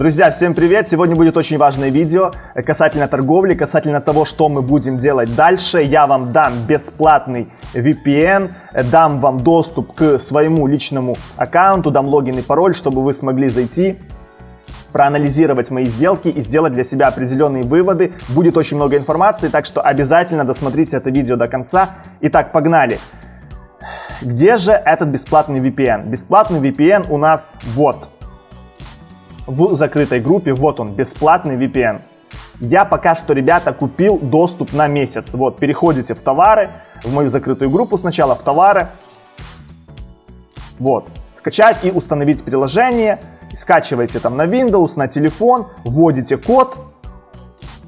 Друзья, всем привет! Сегодня будет очень важное видео касательно торговли, касательно того, что мы будем делать дальше. Я вам дам бесплатный VPN, дам вам доступ к своему личному аккаунту, дам логин и пароль, чтобы вы смогли зайти проанализировать мои сделки и сделать для себя определенные выводы. Будет очень много информации, так что обязательно досмотрите это видео до конца. Итак, погнали! Где же этот бесплатный VPN? Бесплатный VPN у нас вот в закрытой группе. Вот он, бесплатный VPN. Я пока что, ребята, купил доступ на месяц. Вот, переходите в товары, в мою закрытую группу сначала, в товары. Вот, скачать и установить приложение. Скачивайте там на Windows, на телефон, вводите код,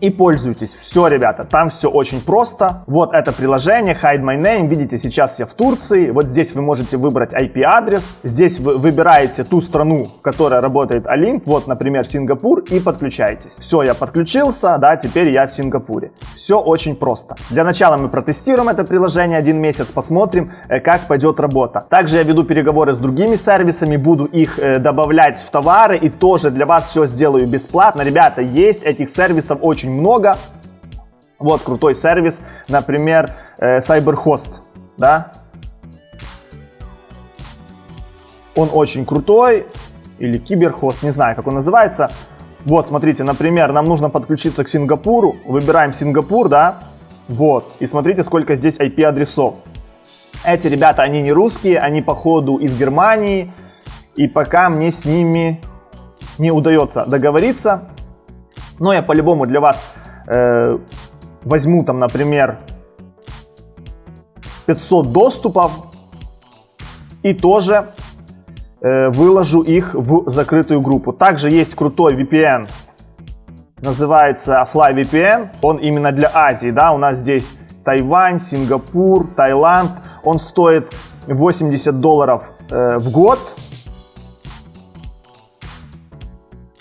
и пользуйтесь. Все, ребята, там все очень просто. Вот это приложение Hide My Name. Видите, сейчас я в Турции. Вот здесь вы можете выбрать IP-адрес. Здесь вы выбираете ту страну, в которой работает Олимп. Вот, например, Сингапур и подключаетесь. Все, я подключился, да, теперь я в Сингапуре. Все очень просто. Для начала мы протестируем это приложение один месяц, посмотрим, э, как пойдет работа. Также я веду переговоры с другими сервисами, буду их э, добавлять в товары и тоже для вас все сделаю бесплатно. Ребята, есть этих сервисов очень много. Вот крутой сервис, например, э, CyberHost, да. Он очень крутой, или Киберхост, не знаю, как он называется. Вот, смотрите, например, нам нужно подключиться к Сингапуру, выбираем Сингапур, да, вот, и смотрите, сколько здесь IP-адресов. Эти ребята, они не русские, они походу из Германии, и пока мне с ними не удается договориться, но я по-любому для вас э, возьму там, например, 500 доступов и тоже э, выложу их в закрытую группу. Также есть крутой VPN, называется Fly VPN. Он именно для Азии, да, у нас здесь Тайвань, Сингапур, Таиланд. Он стоит 80 долларов э, в год.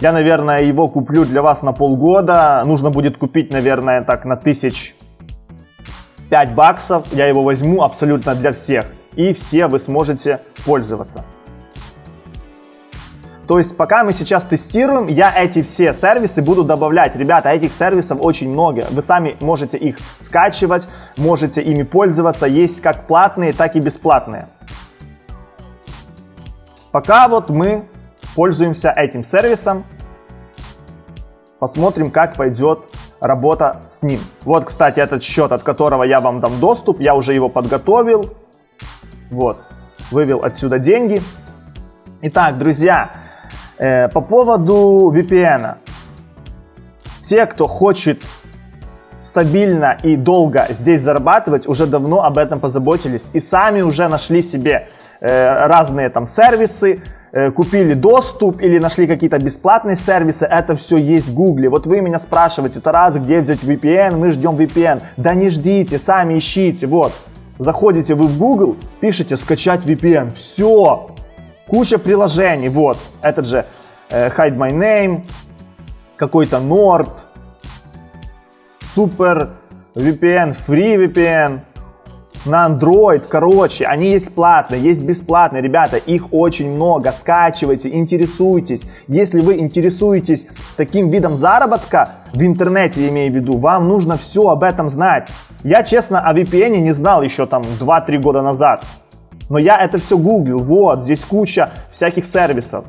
Я, наверное, его куплю для вас на полгода. Нужно будет купить, наверное, так на тысяч 5 баксов. Я его возьму абсолютно для всех. И все вы сможете пользоваться. То есть пока мы сейчас тестируем, я эти все сервисы буду добавлять. Ребята, этих сервисов очень много. Вы сами можете их скачивать, можете ими пользоваться. Есть как платные, так и бесплатные. Пока вот мы пользуемся этим сервисом. Посмотрим, как пойдет работа с ним. Вот, кстати, этот счет, от которого я вам дам доступ. Я уже его подготовил. Вот, вывел отсюда деньги. Итак, друзья, э, по поводу VPN. Те, кто хочет стабильно и долго здесь зарабатывать, уже давно об этом позаботились и сами уже нашли себе э, разные там сервисы, купили доступ или нашли какие-то бесплатные сервисы, это все есть в Гугле. Вот вы меня спрашиваете, Тарас, где взять VPN? Мы ждем VPN. Да не ждите, сами ищите. Вот, заходите вы в Google, пишите скачать VPN. Все, куча приложений. Вот, этот же э, Hide My Name, какой-то Nord, Super VPN, Free VPN на Android, короче, они есть платные, есть бесплатные, ребята, их очень много, скачивайте, интересуйтесь. Если вы интересуетесь таким видом заработка, в интернете имею в виду, вам нужно все об этом знать. Я, честно, о VPN не знал еще там 2-3 года назад, но я это все гуглил, вот, здесь куча всяких сервисов.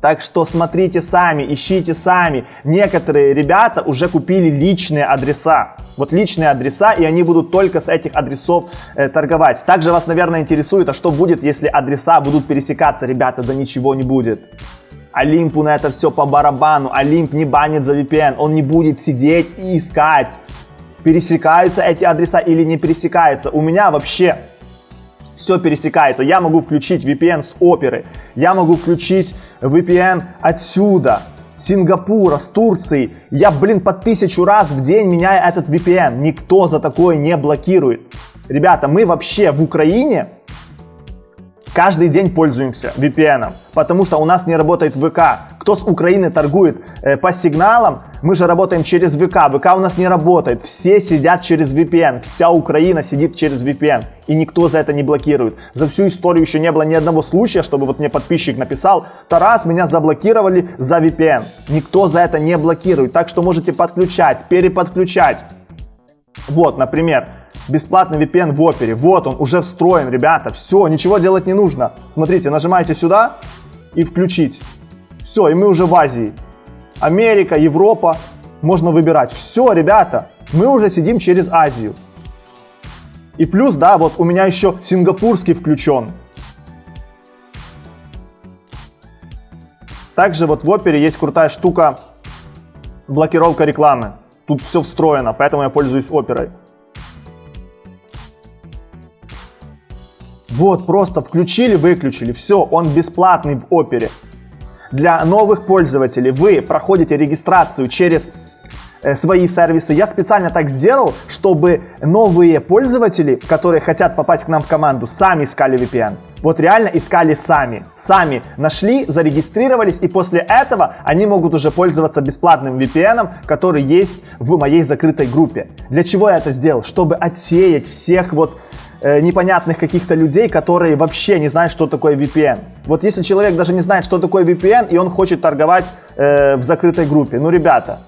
Так что смотрите сами, ищите сами. Некоторые ребята уже купили личные адреса. Вот личные адреса, и они будут только с этих адресов э, торговать. Также вас, наверное, интересует, а что будет, если адреса будут пересекаться? Ребята, да ничего не будет. Олимпу на это все по барабану. Олимп не банит за VPN. Он не будет сидеть и искать, пересекаются эти адреса или не пересекаются. У меня вообще все пересекается. Я могу включить VPN с оперы. Я могу включить VPN отсюда. Сингапура, с Турции. Я, блин, по тысячу раз в день меняю этот VPN. Никто за такое не блокирует. Ребята, мы вообще в Украине каждый день пользуемся VPN, потому что у нас не работает ВК. Кто с Украины торгует э, по сигналам, мы же работаем через ВК. ВК у нас не работает. Все сидят через VPN. Вся Украина сидит через VPN. И никто за это не блокирует. За всю историю еще не было ни одного случая, чтобы вот мне подписчик написал, Тарас, меня заблокировали за VPN. Никто за это не блокирует. Так что можете подключать, переподключать. Вот, например, бесплатный VPN в опере. Вот он, уже встроен, ребята. Все, ничего делать не нужно. Смотрите, нажимаете сюда и включить. Все, и мы уже в Азии. Америка, Европа. Можно выбирать. Все, ребята, мы уже сидим через Азию. И плюс, да, вот у меня еще сингапурский включен. Также вот в опере есть крутая штука блокировка рекламы. Тут все встроено, поэтому я пользуюсь оперой. Вот, просто включили, выключили, все, он бесплатный в опере. Для новых пользователей вы проходите регистрацию через э, свои сервисы. Я специально так сделал, чтобы новые пользователи, которые хотят попасть к нам в команду, сами искали VPN. Вот реально искали сами. Сами нашли, зарегистрировались, и после этого они могут уже пользоваться бесплатным VPN, который есть в моей закрытой группе. Для чего я это сделал? Чтобы отсеять всех вот э, непонятных каких-то людей, которые вообще не знают, что такое VPN. Вот если человек даже не знает, что такое VPN, и он хочет торговать э, в закрытой группе, ну, ребята,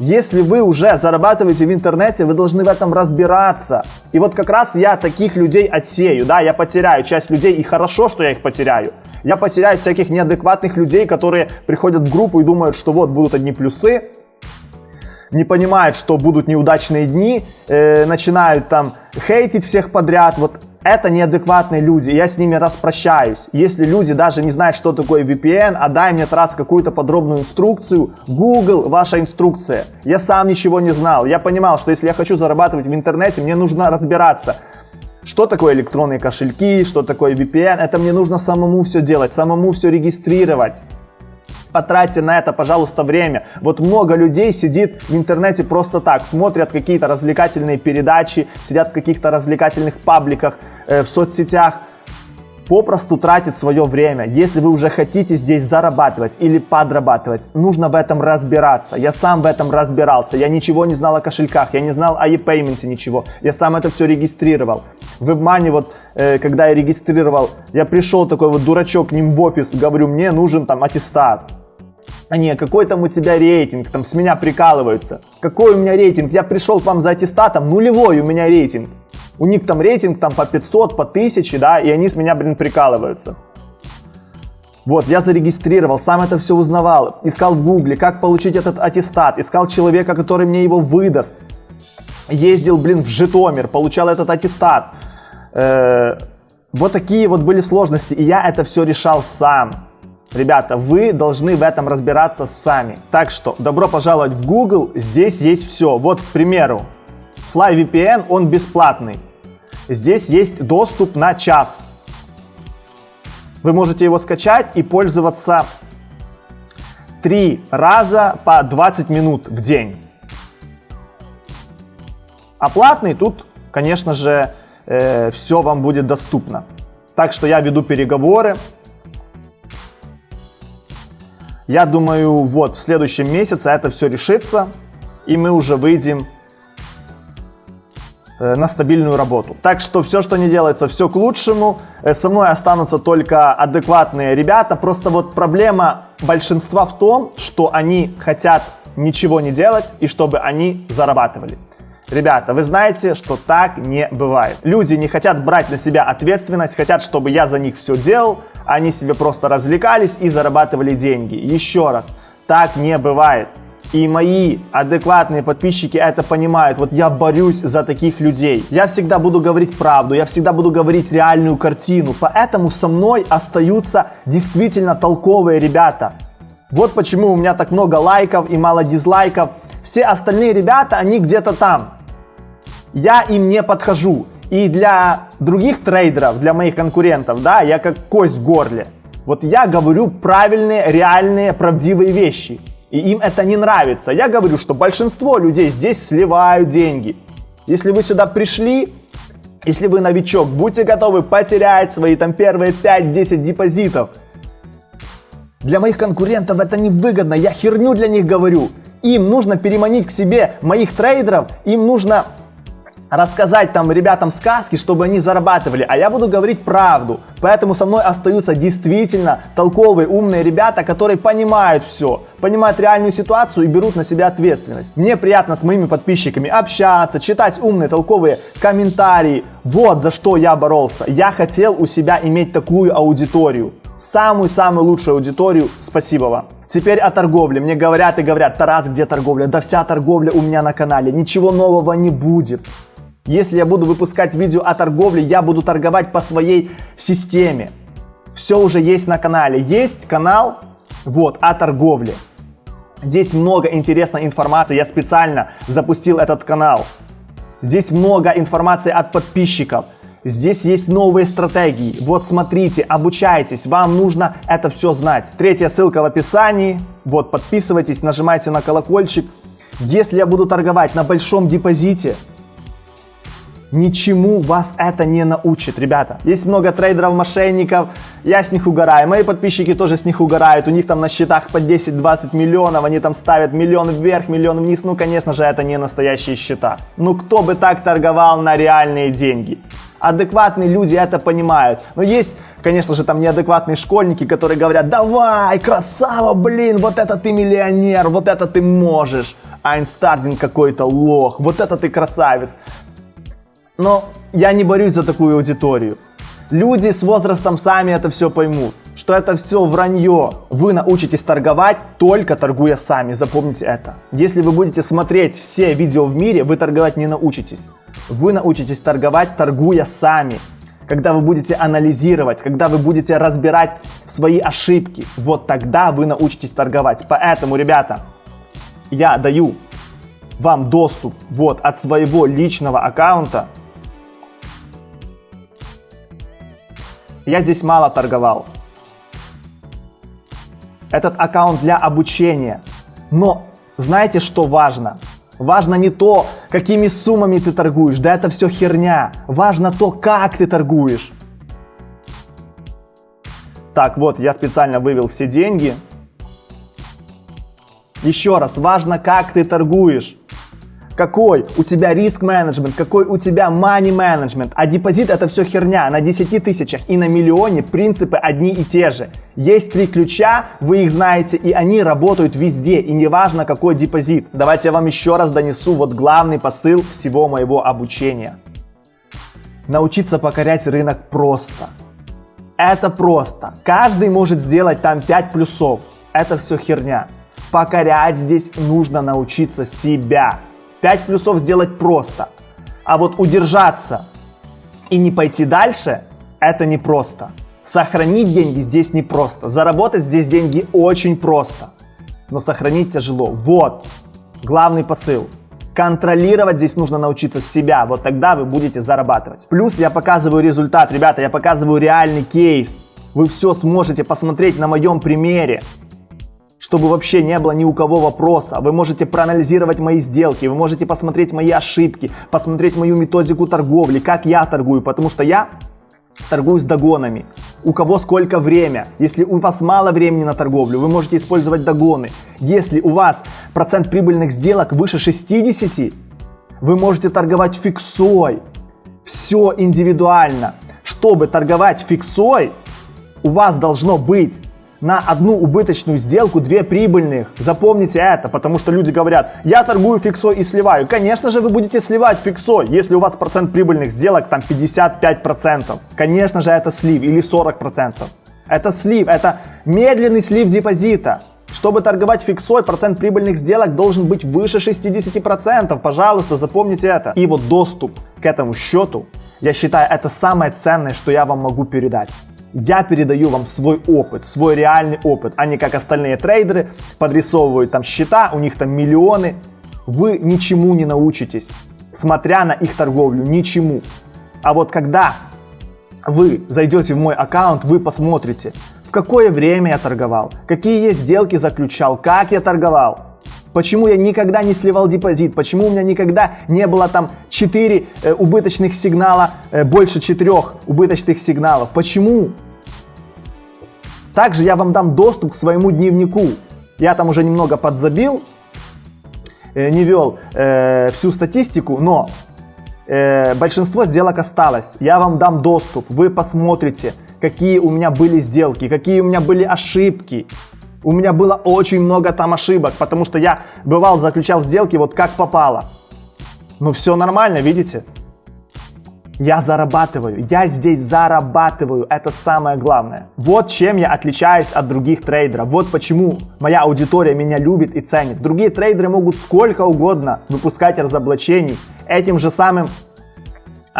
если вы уже зарабатываете в интернете, вы должны в этом разбираться. И вот как раз я таких людей отсею, да, я потеряю часть людей, и хорошо, что я их потеряю. Я потеряю всяких неадекватных людей, которые приходят в группу и думают, что вот будут одни плюсы, не понимают, что будут неудачные дни, э, начинают там хейтить всех подряд. Вот это неадекватные люди, я с ними распрощаюсь. Если люди даже не знают, что такое VPN, а дай мне раз какую-то подробную инструкцию, Google ваша инструкция. Я сам ничего не знал. Я понимал, что если я хочу зарабатывать в интернете, мне нужно разбираться, что такое электронные кошельки, что такое VPN. Это мне нужно самому все делать, самому все регистрировать. Потратьте на это, пожалуйста, время. Вот много людей сидит в интернете просто так, смотрят какие-то развлекательные передачи, сидят в каких-то развлекательных пабликах, э, в соцсетях, попросту тратит свое время. Если вы уже хотите здесь зарабатывать или подрабатывать, нужно в этом разбираться. Я сам в этом разбирался. Я ничего не знал о кошельках, я не знал о e-payment ничего. Я сам это все регистрировал. В WebMoney вот, э, когда я регистрировал, я пришел такой вот дурачок к ним в офис, говорю, мне нужен там аттестат. А не, какой там у тебя рейтинг, там с меня прикалываются. Какой у меня рейтинг? Я пришел к вам за аттестатом, нулевой у меня рейтинг. У них там рейтинг там по 500, по 1000, да, и они с меня, блин, прикалываются. Вот, я зарегистрировал, сам это все узнавал, искал в гугле, как получить этот аттестат, искал человека, который мне его выдаст. Ездил, блин, в Житомир, получал этот аттестат. Э -э вот такие вот были сложности, и я это все решал сам. Ребята, вы должны в этом разбираться сами. Так что, добро пожаловать в Google, здесь есть все. Вот, к примеру, FlyVPN, он бесплатный. Здесь есть доступ на час. Вы можете его скачать и пользоваться три раза по 20 минут в день. А платный тут, конечно же, э, все вам будет доступно. Так что я веду переговоры, я думаю, вот в следующем месяце это все решится, и мы уже выйдем э, на стабильную работу. Так что все, что не делается, все к лучшему. Э, со мной останутся только адекватные ребята. Просто вот проблема большинства в том, что они хотят ничего не делать и чтобы они зарабатывали. Ребята, вы знаете, что так не бывает. Люди не хотят брать на себя ответственность, хотят, чтобы я за них все делал, они себе просто развлекались и зарабатывали деньги. Еще раз, так не бывает. И мои адекватные подписчики это понимают. Вот я борюсь за таких людей. Я всегда буду говорить правду, я всегда буду говорить реальную картину. Поэтому со мной остаются действительно толковые ребята. Вот почему у меня так много лайков и мало дизлайков. Все остальные ребята, они где-то там. Я им не подхожу. И для других трейдеров, для моих конкурентов, да, я как кость в горле. Вот я говорю правильные, реальные, правдивые вещи. И им это не нравится. Я говорю, что большинство людей здесь сливают деньги. Если вы сюда пришли, Если вы новичок, будьте готовы потерять свои там первые 5-10 депозитов. Для моих конкурентов это невыгодно, я херню для них говорю. Им нужно переманить к себе моих трейдеров, им нужно рассказать там ребятам сказки, чтобы они зарабатывали, а я буду говорить правду. Поэтому со мной остаются действительно толковые, умные ребята, которые понимают все, понимают реальную ситуацию и берут на себя ответственность. Мне приятно с моими подписчиками общаться, читать умные, толковые комментарии. Вот за что я боролся. Я хотел у себя иметь такую аудиторию. Самую-самую лучшую аудиторию. Спасибо вам. Теперь о торговле. Мне говорят и говорят, Тарас, где торговля? Да вся торговля у меня на канале. Ничего нового не будет. Если я буду выпускать видео о торговле, я буду торговать по своей системе. Все уже есть на канале. Есть канал вот о торговле. Здесь много интересной информации. Я специально запустил этот канал. Здесь много информации от подписчиков. Здесь есть новые стратегии. Вот смотрите, обучайтесь. Вам нужно это все знать. Третья ссылка в описании. Вот подписывайтесь, нажимайте на колокольчик. Если я буду торговать на большом депозите, Ничему вас это не научит, ребята. Есть много трейдеров-мошенников, я с них угораю. Мои подписчики тоже с них угорают. У них там на счетах по 10-20 миллионов, они там ставят миллион вверх, миллион вниз. Ну, конечно же, это не настоящие счета. Ну, кто бы так торговал на реальные деньги? Адекватные люди это понимают. Но есть, конечно же, там неадекватные школьники, которые говорят, давай, красава, блин, вот это ты миллионер, вот это ты можешь. Айнстардин какой-то лох, вот это ты красавец. Но я не борюсь за такую аудиторию. Люди с возрастом сами это все поймут, что это все вранье. Вы научитесь торговать только торгуя сами, запомните это. Если вы будете смотреть все видео в мире, вы торговать не научитесь. Вы научитесь торговать, торгуя сами. Когда вы будете анализировать, когда вы будете разбирать свои ошибки, вот тогда вы научитесь торговать. Поэтому, ребята, я даю вам доступ вот от своего личного аккаунта Я здесь мало торговал. Этот аккаунт для обучения. Но знаете, что важно? Важно не то, какими суммами ты торгуешь, да это все херня. Важно то, как ты торгуешь. Так, вот, я специально вывел все деньги. Еще раз, важно, как ты торгуешь какой у тебя риск менеджмент, какой у тебя money менеджмент. А депозит это все херня. На 10 тысячах и на миллионе принципы одни и те же. Есть три ключа, вы их знаете, и они работают везде, и неважно какой депозит. Давайте я вам еще раз донесу вот главный посыл всего моего обучения. Научиться покорять рынок просто. Это просто. Каждый может сделать там 5 плюсов. Это все херня. Покорять здесь нужно научиться себя. 5 плюсов сделать просто. А вот удержаться и не пойти дальше, это непросто. Сохранить деньги здесь непросто. Заработать здесь деньги очень просто. Но сохранить тяжело. Вот главный посыл. Контролировать здесь нужно научиться себя, вот тогда вы будете зарабатывать. Плюс я показываю результат, ребята, я показываю реальный кейс. Вы все сможете посмотреть на моем примере чтобы вообще не было ни у кого вопроса. Вы можете проанализировать мои сделки, вы можете посмотреть мои ошибки, посмотреть мою методику торговли, как я торгую, потому что я торгую с догонами. У кого сколько время. Если у вас мало времени на торговлю, вы можете использовать догоны. Если у вас процент прибыльных сделок выше 60, вы можете торговать фиксой. Все индивидуально. Чтобы торговать фиксой, у вас должно быть на одну убыточную сделку две прибыльных. Запомните это, потому что люди говорят, я торгую фиксой и сливаю. Конечно же вы будете сливать фиксой, если у вас процент прибыльных сделок там 55%. Конечно же это слив или 40%. Это слив, это медленный слив депозита. Чтобы торговать фиксой, процент прибыльных сделок должен быть выше 60%. Пожалуйста, запомните это. И вот доступ к этому счету, я считаю, это самое ценное, что я вам могу передать. Я передаю вам свой опыт, свой реальный опыт, а не как остальные трейдеры подрисовывают там счета, у них там миллионы. Вы ничему не научитесь, смотря на их торговлю, ничему. А вот когда вы зайдете в мой аккаунт, вы посмотрите, в какое время я торговал, какие я сделки заключал, как я торговал. Почему я никогда не сливал депозит? Почему у меня никогда не было там 4 э, убыточных сигнала, э, больше 4 убыточных сигналов? Почему? Также я вам дам доступ к своему дневнику. Я там уже немного подзабил, э, не вел э, всю статистику, но э, большинство сделок осталось. Я вам дам доступ, вы посмотрите, какие у меня были сделки, какие у меня были ошибки. У меня было очень много там ошибок, потому что я бывал заключал сделки вот как попало. Ну все нормально, видите? Я зарабатываю, я здесь зарабатываю, это самое главное. Вот чем я отличаюсь от других трейдеров, вот почему моя аудитория меня любит и ценит. Другие трейдеры могут сколько угодно выпускать разоблачений, этим же самым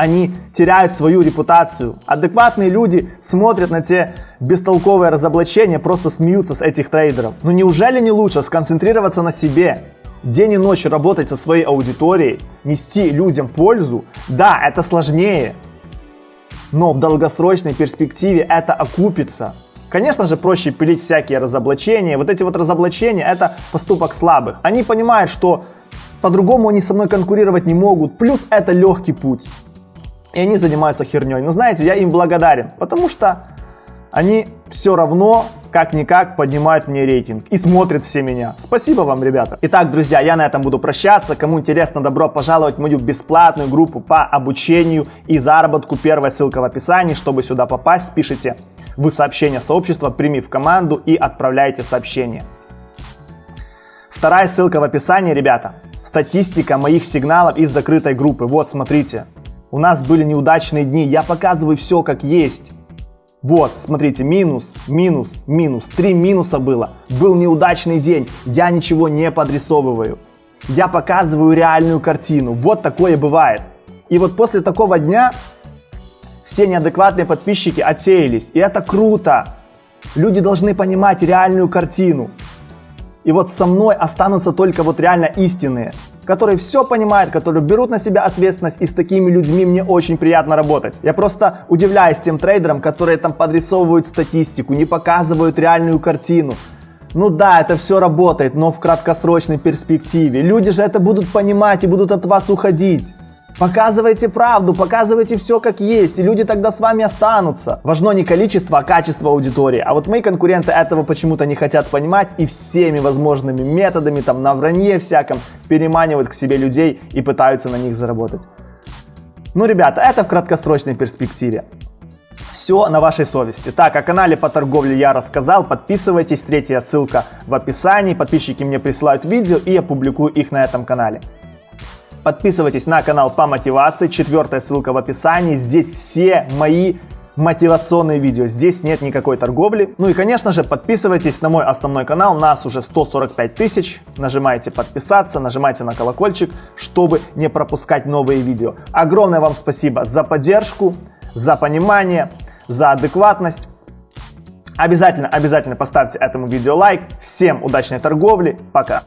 они теряют свою репутацию. Адекватные люди смотрят на те бестолковые разоблачения, просто смеются с этих трейдеров. Но неужели не лучше сконцентрироваться на себе, день и ночь работать со своей аудиторией, нести людям пользу, да, это сложнее, но в долгосрочной перспективе это окупится. Конечно же, проще пилить всякие разоблачения. Вот эти вот разоблачения – это поступок слабых. Они понимают, что по-другому они со мной конкурировать не могут. Плюс это легкий путь. И они занимаются херней. Но знаете, я им благодарен, потому что они все равно как-никак поднимают мне рейтинг и смотрят все меня. Спасибо вам, ребята. Итак, друзья, я на этом буду прощаться. Кому интересно, добро пожаловать в мою бесплатную группу по обучению и заработку. Первая ссылка в описании. Чтобы сюда попасть, пишите в сообщение сообщества, прими в команду и отправляйте сообщение. Вторая ссылка в описании, ребята. Статистика моих сигналов из закрытой группы. Вот, смотрите. У нас были неудачные дни. Я показываю все как есть. Вот, смотрите, минус, минус, минус. Три минуса было. Был неудачный день. Я ничего не подрисовываю. Я показываю реальную картину. Вот такое бывает. И вот после такого дня все неадекватные подписчики отсеялись. И это круто. Люди должны понимать реальную картину. И вот со мной останутся только вот реально истинные которые все понимают, которые берут на себя ответственность, и с такими людьми мне очень приятно работать. Я просто удивляюсь тем трейдерам, которые там подрисовывают статистику, не показывают реальную картину. Ну да, это все работает, но в краткосрочной перспективе. Люди же это будут понимать и будут от вас уходить. Показывайте правду, показывайте все как есть, и люди тогда с вами останутся. Важно не количество, а качество аудитории. А вот мои конкуренты этого почему-то не хотят понимать и всеми возможными методами, там на вранье всяком, переманивают к себе людей и пытаются на них заработать. Ну, ребята, это в краткосрочной перспективе. Все на вашей совести. Так, о канале по торговле я рассказал. Подписывайтесь, третья ссылка в описании. Подписчики мне присылают видео и я публикую их на этом канале. Подписывайтесь на канал по мотивации, четвертая ссылка в описании. Здесь все мои мотивационные видео. Здесь нет никакой торговли. Ну и, конечно же, подписывайтесь на мой основной канал. Нас уже 145 тысяч. Нажимайте подписаться, нажимайте на колокольчик, чтобы не пропускать новые видео. Огромное вам спасибо за поддержку, за понимание, за адекватность. Обязательно, обязательно поставьте этому видео лайк. Всем удачной торговли. Пока.